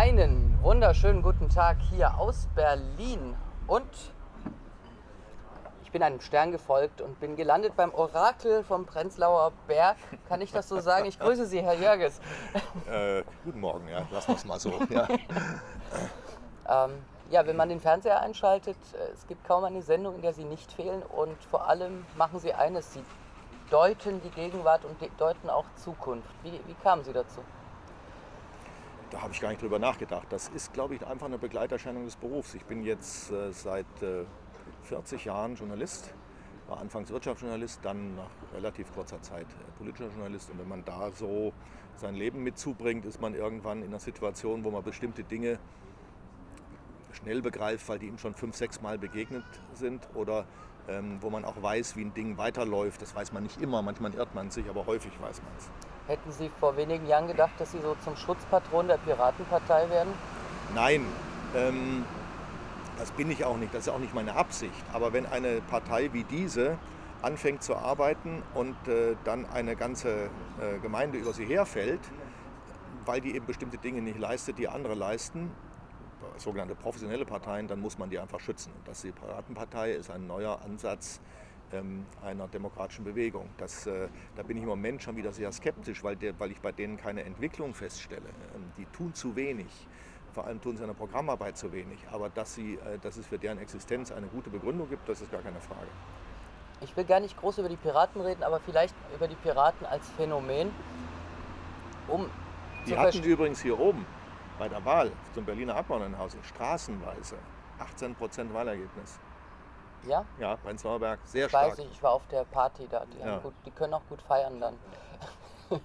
Einen wunderschönen guten Tag hier aus Berlin und ich bin einem Stern gefolgt und bin gelandet beim Orakel vom Prenzlauer Berg. Kann ich das so sagen? Ich grüße Sie, Herr Jörges. Äh, guten Morgen, ja, lassen wir es mal so. Ja. Ähm, ja, wenn man den Fernseher einschaltet, äh, es gibt kaum eine Sendung, in der Sie nicht fehlen und vor allem machen Sie eines, Sie deuten die Gegenwart und de- deuten auch Zukunft. Wie, wie kamen Sie dazu? Da habe ich gar nicht drüber nachgedacht. Das ist, glaube ich, einfach eine Begleiterscheinung des Berufs. Ich bin jetzt äh, seit äh, 40 Jahren Journalist, war anfangs Wirtschaftsjournalist, dann nach relativ kurzer Zeit äh, politischer Journalist. Und wenn man da so sein Leben mitzubringt, ist man irgendwann in einer Situation, wo man bestimmte Dinge schnell begreift, weil die ihm schon fünf, sechs Mal begegnet sind oder ähm, wo man auch weiß, wie ein Ding weiterläuft. Das weiß man nicht immer, manchmal irrt man sich, aber häufig weiß man es. Hätten Sie vor wenigen Jahren gedacht, dass Sie so zum Schutzpatron der Piratenpartei werden? Nein, ähm, das bin ich auch nicht, das ist auch nicht meine Absicht. Aber wenn eine Partei wie diese anfängt zu arbeiten und äh, dann eine ganze äh, Gemeinde über sie herfällt, weil die eben bestimmte Dinge nicht leistet, die andere leisten, sogenannte professionelle Parteien, dann muss man die einfach schützen. Und das die Piratenpartei ist ein neuer Ansatz einer demokratischen Bewegung. Das, äh, da bin ich im Moment schon wieder sehr skeptisch, weil, der, weil ich bei denen keine Entwicklung feststelle. Ähm, die tun zu wenig. Vor allem tun sie in der Programmarbeit zu wenig. Aber dass, sie, äh, dass es für deren Existenz eine gute Begründung gibt, das ist gar keine Frage. Ich will gar nicht groß über die Piraten reden, aber vielleicht über die Piraten als Phänomen, um Die hatten übrigens hier oben bei der Wahl zum Berliner Abgeordnetenhaus straßenweise 18 Prozent Wahlergebnis. Ja, Ja, Prenzlauer Berg, sehr ich stark. weiß ich war auf der Party da. Die, Ja. gut, die können auch gut feiern dann.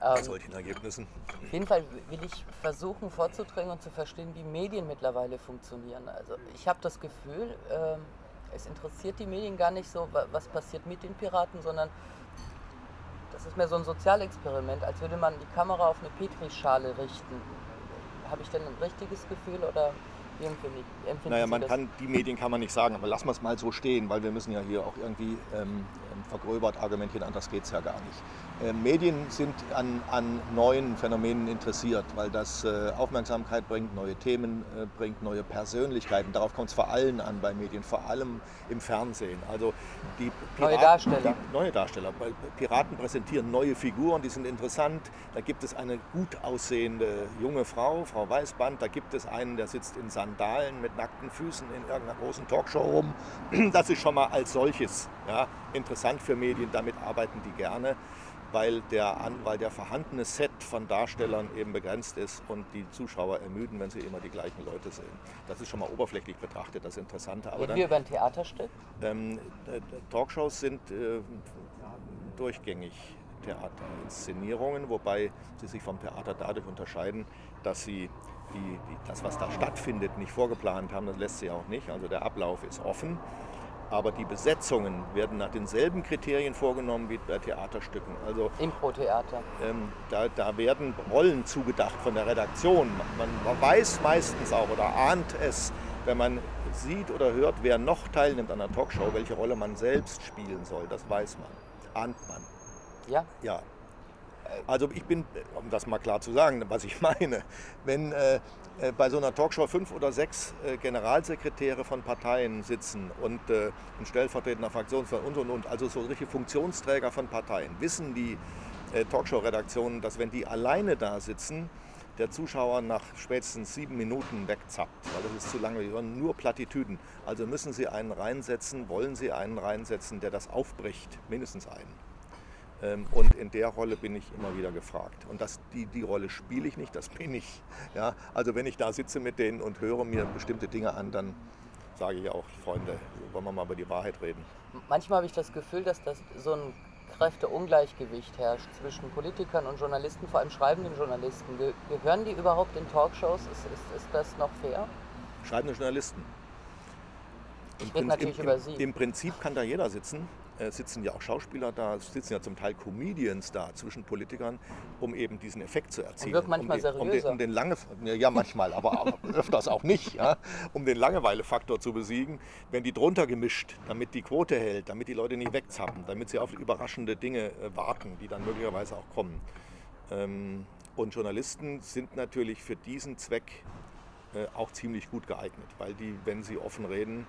Ähm, solchen Ergebnissen. auf jeden Fall will ich versuchen vorzudringen und zu verstehen, wie Medien mittlerweile funktionieren. Also ich habe das Gefühl, ähm, es interessiert die Medien gar nicht so, wa- was passiert mit den Piraten, sondern das ist mehr so ein Sozialexperiment, als würde man die Kamera auf eine Petrischale richten. Habe ich denn ein richtiges Gefühl oder wie empfinde ich, empfinden Naja, man das? kann, die Medien kann man nicht sagen, aber lassen wir es mal so stehen, weil wir müssen ja hier auch irgendwie ähm, vergröbert argumentieren, anders geht es ja gar nicht. Äh, Medien sind an, an neuen Phänomenen interessiert, weil das äh, Aufmerksamkeit bringt, neue Themen äh, bringt, neue Persönlichkeiten. Darauf kommt es vor allem an bei Medien, vor allem im Fernsehen. Also die Neue Darsteller. Die, neue Darsteller. Piraten präsentieren neue Figuren, die sind interessant. Da gibt es eine gut aussehende junge Frau, Frau Weißband. Da gibt es einen, der sitzt in Sandalen mit nackten Füßen in irgendeiner großen Talkshow rum. Das ist schon mal als solches ja, interessant für Medien. Damit arbeiten die gerne, weil der, weil der vorhandene Set von Darstellern eben begrenzt ist und die Zuschauer ermüden, wenn sie immer die gleichen Leute sehen. Das ist schon mal oberflächlich betrachtet das Interessante. Aber Reden wir über ein Theaterstück? ähm, äh, Talkshows sind äh, durchgängig Theaterinszenierungen, wobei sie sich vom Theater dadurch unterscheiden, dass sie die, die, das, was da stattfindet, nicht vorgeplant haben. Das lässt sie auch nicht. Also der Ablauf ist offen. Aber die Besetzungen werden nach denselben Kriterien vorgenommen wie bei Theaterstücken. Also Impro-Theater. ähm, da, da werden Rollen zugedacht von der Redaktion. Man, man weiß meistens auch oder ahnt es, wenn man sieht oder hört, wer noch teilnimmt an einer Talkshow, welche Rolle man selbst spielen soll. Das weiß man, ahnt man. Ja? Ja. Also ich bin, um das mal klar zu sagen, was ich meine, wenn äh, äh, bei so einer Talkshow fünf oder sechs äh, Generalsekretäre von Parteien sitzen und äh, ein stellvertretender Fraktionsvorsitzender und und und, also so richtige Funktionsträger von Parteien, wissen die äh, Talkshow-Redaktionen, dass wenn die alleine da sitzen, der Zuschauer nach spätestens sieben Minuten wegzappt, weil das ist zu lange, die hören nur Plattitüden. Also müssen sie einen reinsetzen, wollen sie einen reinsetzen, der das aufbricht, mindestens einen. Ähm, Und in der Rolle bin ich immer wieder gefragt. Und das, die, die Rolle spiele ich nicht, das bin ich. Ja, also wenn ich da sitze mit denen und höre mir bestimmte Dinge an, dann sage ich auch, Freunde, wollen wir mal über die Wahrheit reden. Manchmal habe ich das Gefühl, dass das so ein Kräfteungleichgewicht herrscht zwischen Politikern und Journalisten, vor allem schreibenden Journalisten. Ge gehören die überhaupt in Talkshows? Ist, ist, ist das noch fair? Schreibende Journalisten. Ich Im rede natürlich im, über im, Sie. Im Prinzip kann da jeder sitzen. Äh, sitzen ja auch Schauspieler da, sitzen ja zum Teil Comedians da zwischen Politikern, um eben diesen Effekt zu erzielen. wirkt manchmal um den, um den, seriöser. um den lange, ja manchmal, aber, aber öfters auch nicht, ja, um den Langeweilefaktor zu besiegen, werden die drunter gemischt, damit die Quote hält, damit die Leute nicht wegzappen, damit sie auf überraschende Dinge äh, warten, die dann möglicherweise auch kommen. Ähm, Und Journalisten sind natürlich für diesen Zweck äh, auch ziemlich gut geeignet, weil die, wenn sie offen reden,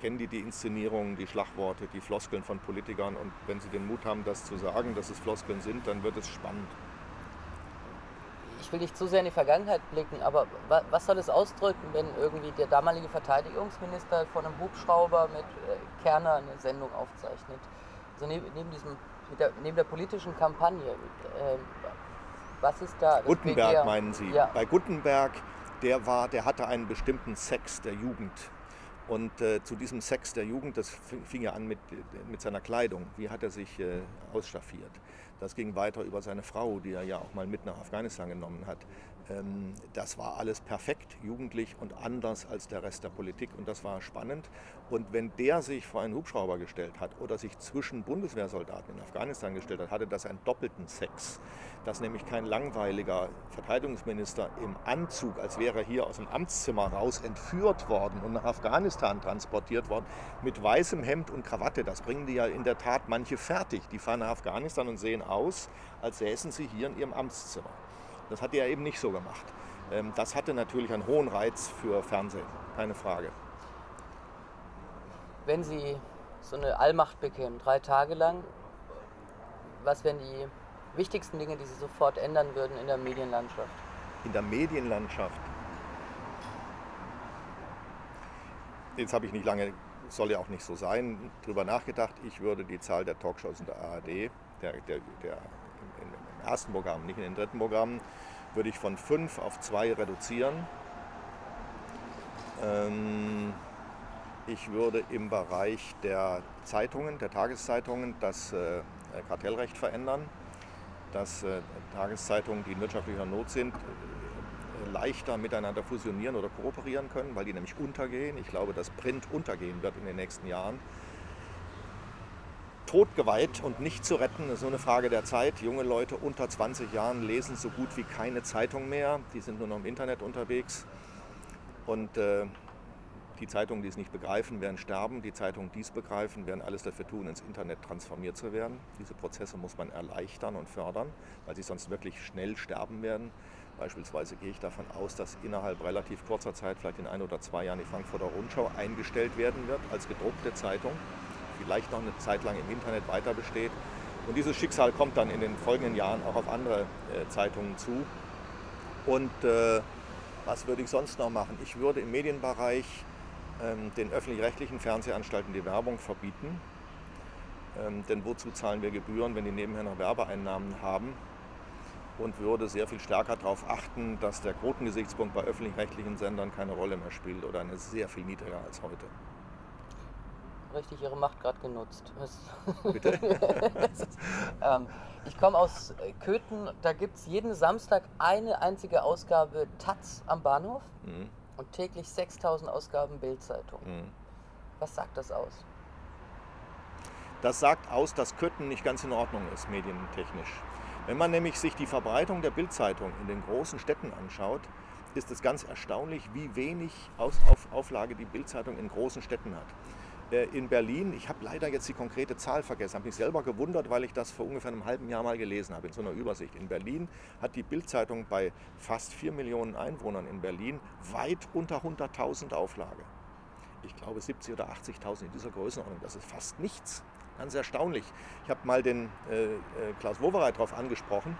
kennen die die Inszenierungen, die Schlagworte, die Floskeln von Politikern und wenn sie den Mut haben, das zu sagen, dass es Floskeln sind, dann wird es spannend. Ich will nicht zu sehr in die Vergangenheit blicken, aber was soll es ausdrücken, wenn irgendwie der damalige Verteidigungsminister von einem Hubschrauber mit äh, Kerner eine Sendung aufzeichnet? Also neben, diesem, der, neben der politischen Kampagne, äh, was ist da? Gutenberg meinen Sie? Ja. Bei Gutenberg, der war, der hatte einen bestimmten Sex der Jugend und äh, zu diesem Sex der Jugend, das fing ja an mit, mit seiner Kleidung. Wie hat er sich äh, ausstaffiert? Das ging weiter über seine Frau, die er ja auch mal mit nach Afghanistan genommen hat. Ähm, das war alles perfekt, jugendlich und anders als der Rest der Politik und das war spannend. Und wenn der sich vor einen Hubschrauber gestellt hat oder sich zwischen Bundeswehrsoldaten in Afghanistan gestellt hat, hatte das einen doppelten Sex. Dass nämlich kein langweiliger Verteidigungsminister im Anzug, als wäre er hier aus dem Amtszimmer raus entführt worden und nach Afghanistan transportiert worden, mit weißem Hemd und Krawatte. Das bringen die ja in der Tat manche fertig. Die fahren nach Afghanistan und sehen aus, als säßen sie hier in ihrem Amtszimmer. Das hat er eben nicht so gemacht. Ähm, das hatte natürlich einen hohen Reiz für Fernsehen, keine Frage. Wenn Sie so eine Allmacht bekämen, drei Tage lang, was wären die wichtigsten Dinge, die Sie sofort ändern würden in der Medienlandschaft? In der Medienlandschaft? Jetzt habe ich nicht lange, soll ja auch nicht so sein, darüber nachgedacht. Ich würde die Zahl der Talkshows in der ARD, der, der, der ersten Programm, nicht in den dritten Programmen, würde ich von fünf auf zwei reduzieren. Ähm, ich würde im Bereich der Zeitungen, der Tageszeitungen, das äh, Kartellrecht verändern, dass äh, Tageszeitungen, die in wirtschaftlicher Not sind, leichter miteinander fusionieren oder kooperieren können, weil die nämlich untergehen. Ich glaube, dass Print untergehen wird in den nächsten Jahren totgeweiht und nicht zu retten. Ist nur eine Frage der Zeit. Junge Leute unter 20 Jahren lesen so gut wie keine Zeitung mehr. Die sind nur noch im Internet unterwegs. Und äh, die Zeitungen, die es nicht begreifen, werden sterben. Die Zeitungen, die es begreifen, werden alles dafür tun, ins Internet transformiert zu werden. Diese Prozesse muss man erleichtern und fördern, weil sie sonst wirklich schnell sterben werden. Beispielsweise gehe ich davon aus, dass innerhalb relativ kurzer Zeit, vielleicht in ein oder zwei Jahren, die Frankfurter Rundschau eingestellt werden wird als gedruckte Zeitung vielleicht noch eine Zeit lang im Internet weiter besteht. Und dieses Schicksal kommt dann in den folgenden Jahren auch auf andere äh, Zeitungen zu. Und äh, was würde ich sonst noch machen? Ich würde im Medienbereich ähm, den öffentlich-rechtlichen Fernsehanstalten die Werbung verbieten. Ähm, denn wozu zahlen wir Gebühren, wenn die nebenher noch Werbeeinnahmen haben? Und würde sehr viel stärker darauf achten, dass der Quotengesichtspunkt bei öffentlich-rechtlichen Sendern keine Rolle mehr spielt oder eine sehr viel niedriger als heute richtig ihre Macht gerade genutzt. Bitte? ist, ähm, ich komme aus Köthen, da gibt es jeden Samstag eine einzige Ausgabe Taz am Bahnhof mhm. und täglich 6000 Ausgaben Bildzeitung. Mhm. Was sagt das aus? Das sagt aus, dass Köthen nicht ganz in Ordnung ist, medientechnisch. Wenn man nämlich sich die Verbreitung der Bildzeitung in den großen Städten anschaut, ist es ganz erstaunlich, wie wenig Auflage die Bildzeitung in großen Städten hat. Äh, in Berlin, ich habe leider jetzt die konkrete Zahl vergessen, habe mich selber gewundert, weil ich das vor ungefähr einem halben Jahr mal gelesen habe in so einer Übersicht. In Berlin hat die Bildzeitung bei fast 4 Millionen Einwohnern in Berlin weit unter 100.000 Auflage. Ich glaube 70.000 oder 80.000 in dieser Größenordnung, das ist fast nichts. Ganz erstaunlich. Ich habe mal den äh, äh Klaus Wowereit darauf angesprochen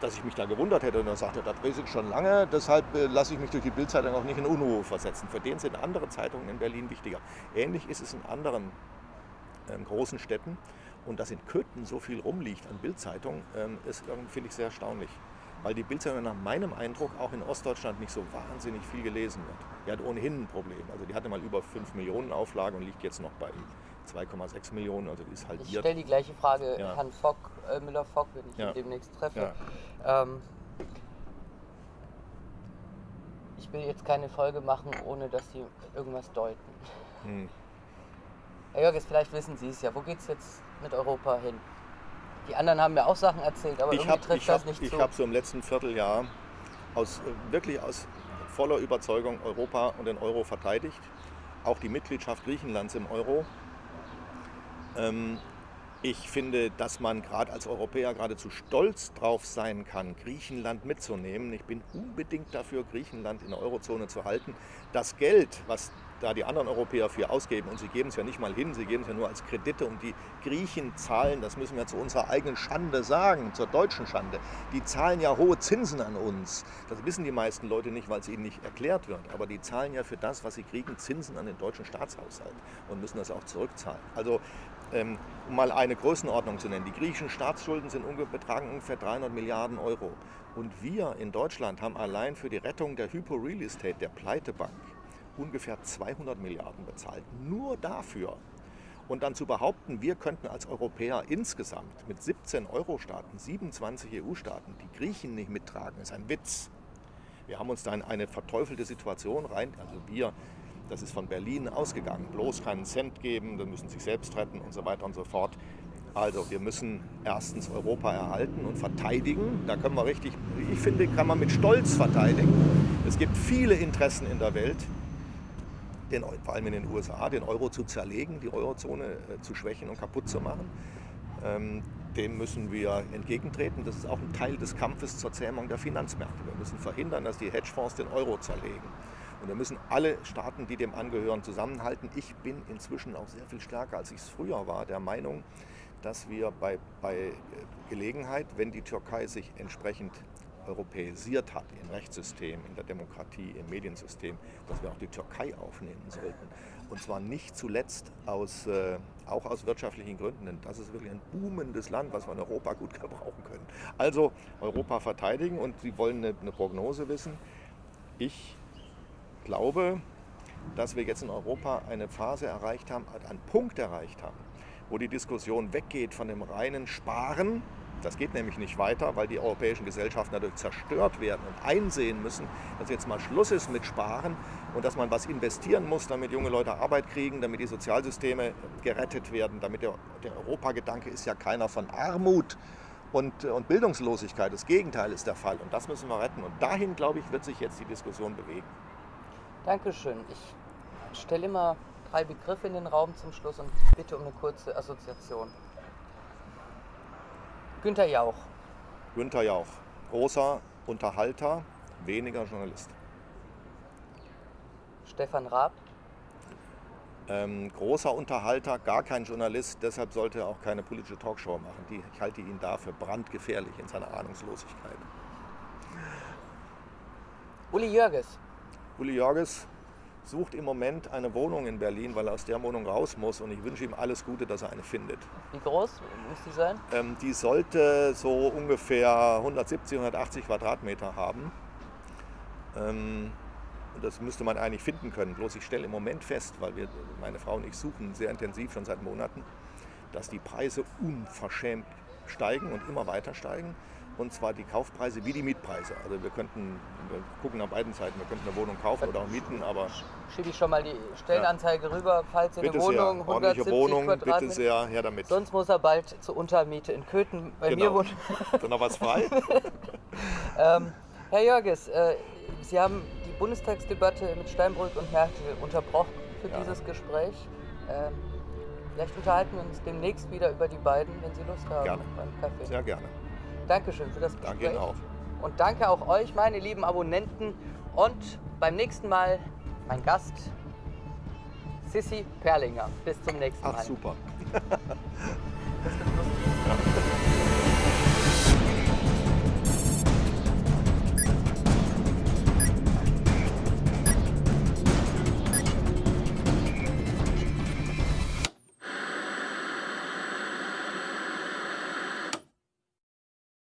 dass ich mich da gewundert hätte. Und er sagte, das weiß ich schon lange, deshalb äh, lasse ich mich durch die Bildzeitung auch nicht in Unruhe versetzen. Für den sind andere Zeitungen in Berlin wichtiger. Ähnlich ist es in anderen ähm, großen Städten. Und dass in Köthen so viel rumliegt an Bildzeitungen, ähm, ist finde ich sehr erstaunlich. Weil die Bildzeitung nach meinem Eindruck auch in Ostdeutschland nicht so wahnsinnig viel gelesen wird. Die hat ohnehin ein Problem. Also die hatte mal über 5 Millionen Auflage und liegt jetzt noch bei 2,6 Millionen, also die ist halbiert. Ich stelle die gleiche Frage ja. Herrn Fock, äh, Müller-Fock, wenn ich ja. ihn demnächst treffe. Ja. Ähm, ich will jetzt keine Folge machen, ohne dass Sie irgendwas deuten. Hm. Herr Jörges, vielleicht wissen Sie es ja. Wo geht es jetzt mit Europa hin? Die anderen haben mir auch Sachen erzählt, aber ich irgendwie hab, trifft ich das hab, nicht ich zu. Ich habe so im letzten Vierteljahr aus, äh, wirklich aus voller Überzeugung Europa und den Euro verteidigt. Auch die Mitgliedschaft Griechenlands im Euro. Ähm, Ich finde, dass man gerade als Europäer geradezu stolz drauf sein kann, Griechenland mitzunehmen. Ich bin unbedingt dafür, Griechenland in der Eurozone zu halten. Das Geld, was da die anderen Europäer für ausgeben, und sie geben es ja nicht mal hin, sie geben es ja nur als Kredite und die Griechen zahlen, das müssen wir zu unserer eigenen Schande sagen, zur deutschen Schande, die zahlen ja hohe Zinsen an uns. Das wissen die meisten Leute nicht, weil es ihnen nicht erklärt wird, aber die zahlen ja für das, was sie kriegen, Zinsen an den deutschen Staatshaushalt und müssen das auch zurückzahlen. Also ähm, um mal eine Größenordnung zu nennen, die griechischen Staatsschulden sind, betragen ungefähr 300 Milliarden Euro. Und wir in Deutschland haben allein für die Rettung der Hypo Real Estate, der Pleitebank, ungefähr 200 Milliarden bezahlt. Nur dafür. Und dann zu behaupten, wir könnten als Europäer insgesamt mit 17 Euro-Staaten, 27 EU-Staaten die Griechen nicht mittragen, ist ein Witz. Wir haben uns da in eine verteufelte Situation rein, also wir, das ist von Berlin ausgegangen, bloß keinen Cent geben, dann müssen sich selbst retten und so weiter und so fort. Also wir müssen erstens Europa erhalten und verteidigen. Da können wir richtig, ich finde, kann man mit Stolz verteidigen. Es gibt viele Interessen in der Welt, den, vor allem in den USA, den Euro zu zerlegen, die Eurozone äh, zu schwächen und kaputt zu machen. Ähm, dem müssen wir entgegentreten. Das ist auch ein Teil des Kampfes zur Zähmung der Finanzmärkte. Wir müssen verhindern, dass die Hedgefonds den Euro zerlegen. Und wir müssen alle Staaten, die dem angehören, zusammenhalten. Ich bin inzwischen auch sehr viel stärker, als ich es früher war, der Meinung, dass wir bei, bei Gelegenheit, wenn die Türkei sich entsprechend europäisiert hat im Rechtssystem, in der Demokratie, im Mediensystem, dass wir auch die Türkei aufnehmen sollten. Und zwar nicht zuletzt aus, äh, auch aus wirtschaftlichen Gründen, denn das ist wirklich ein boomendes Land, was wir in Europa gut gebrauchen können. Also Europa verteidigen und Sie wollen eine, eine Prognose wissen. Ich glaube, dass wir jetzt in Europa eine Phase erreicht haben, einen Punkt erreicht haben, wo die Diskussion weggeht von dem reinen Sparen, das geht nämlich nicht weiter, weil die europäischen Gesellschaften dadurch zerstört werden und einsehen müssen, dass jetzt mal Schluss ist mit Sparen und dass man was investieren muss, damit junge Leute Arbeit kriegen, damit die Sozialsysteme gerettet werden, damit der, der Europagedanke ist ja keiner von Armut und, und Bildungslosigkeit. Das Gegenteil ist der Fall und das müssen wir retten. Und dahin, glaube ich, wird sich jetzt die Diskussion bewegen. Dankeschön. Ich stelle immer drei Begriffe in den Raum zum Schluss und bitte um eine kurze Assoziation. Günter Jauch. Günter Jauch, großer Unterhalter, weniger Journalist. Stefan Raab. Ähm, großer Unterhalter, gar kein Journalist, deshalb sollte er auch keine politische Talkshow machen. Die, ich halte ihn dafür brandgefährlich in seiner Ahnungslosigkeit. Uli Jörges. Uli Jörges, sucht im Moment eine Wohnung in Berlin, weil er aus der Wohnung raus muss und ich wünsche ihm alles Gute, dass er eine findet. Wie groß muss die sein? Ähm, die sollte so ungefähr 170, 180 Quadratmeter haben. Ähm, das müsste man eigentlich finden können. Bloß ich stelle im Moment fest, weil wir, meine Frau und ich suchen sehr intensiv schon seit Monaten, dass die Preise unverschämt steigen und immer weiter steigen und zwar die Kaufpreise wie die Mietpreise. Also wir könnten, wir gucken nach beiden Seiten, wir könnten eine Wohnung kaufen oder auch mieten, aber... Schiebe ich schon mal die Stellenanzeige ja. rüber, falls ihr eine Wohnung, sehr. 170 Wohnung, Quadratmeter. bitte sehr, her damit. Sonst muss er bald zur Untermiete in Köthen bei genau. mir wohnen. Ist da noch was frei? ähm, Herr Jörges, äh, Sie haben die Bundestagsdebatte mit Steinbrück und Merkel unterbrochen für ja. dieses Gespräch. Ähm, vielleicht unterhalten wir uns demnächst wieder über die beiden, wenn Sie Lust haben, gerne. beim Kaffee. Sehr gerne. Dankeschön für das Gespräch. Danke Ihnen auch. Und danke auch euch, meine lieben Abonnenten. Und beim nächsten Mal mein Gast, Sissy Perlinger. Bis zum nächsten Mal. Ach, super.